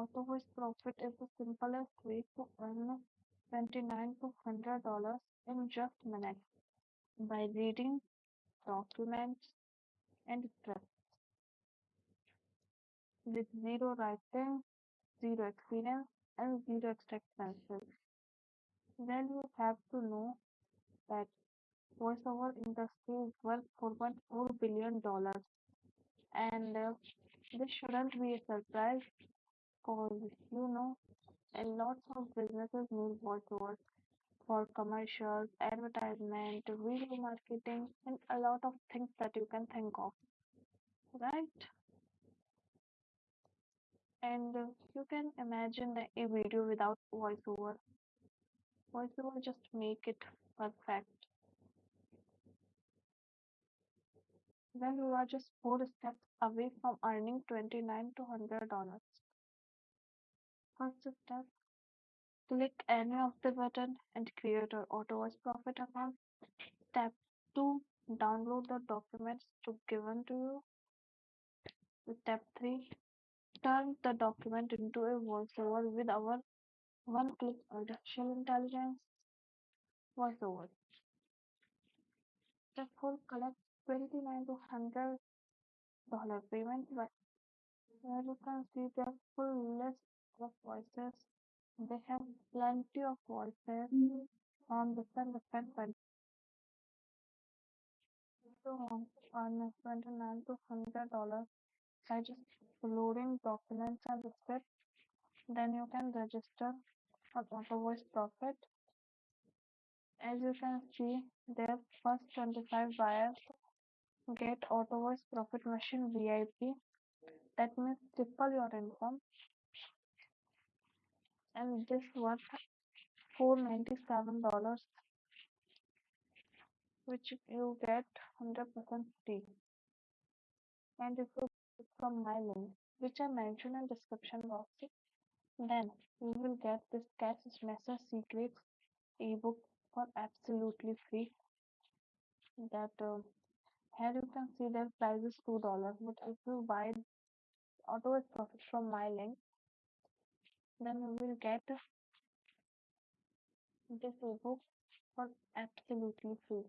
AutoVoice Profit is the simplest way to earn 29 to 100 dollars in just minutes by reading documents and scripts with zero writing, zero experience, and zero expenses. Then you have to know that voiceover industry is worth 4.4 billion dollars, and uh, this shouldn't be a surprise because you know a lot of businesses need voiceover for commercials, advertisement, video marketing, and a lot of things that you can think of, right? And you can imagine a video without voiceover. Voiceover just make it perfect. Well, you are just four steps away from earning 29 to 100 dollars. First step, click any of the button and create your AutoVoice Profit account. Step 2, download the documents to given to you. Step 3, turn the document into a voiceover with our one-click artificial intelligence voiceover. Step 4, collect 29 to 100 dollar payment here you can see their full list of voices. They have plenty of voices on different different countries. Want to earn 29 to 100 dollars by just uploading documents and scripts, then you can register for Auto Voice Profit. As you can see, their first 25 buyers get Auto Voice Profit Machine VIP. That means triple your income, and this worth 497 dollars, which you get 100% free. And if you click from my link, which I mentioned in description box, then you will get this Cash Master Secrets ebook for absolutely free. That uh, here you can see their price is two dollars, but if you buy AutoVoice Profit from my link, then you will get this ebook for absolutely free.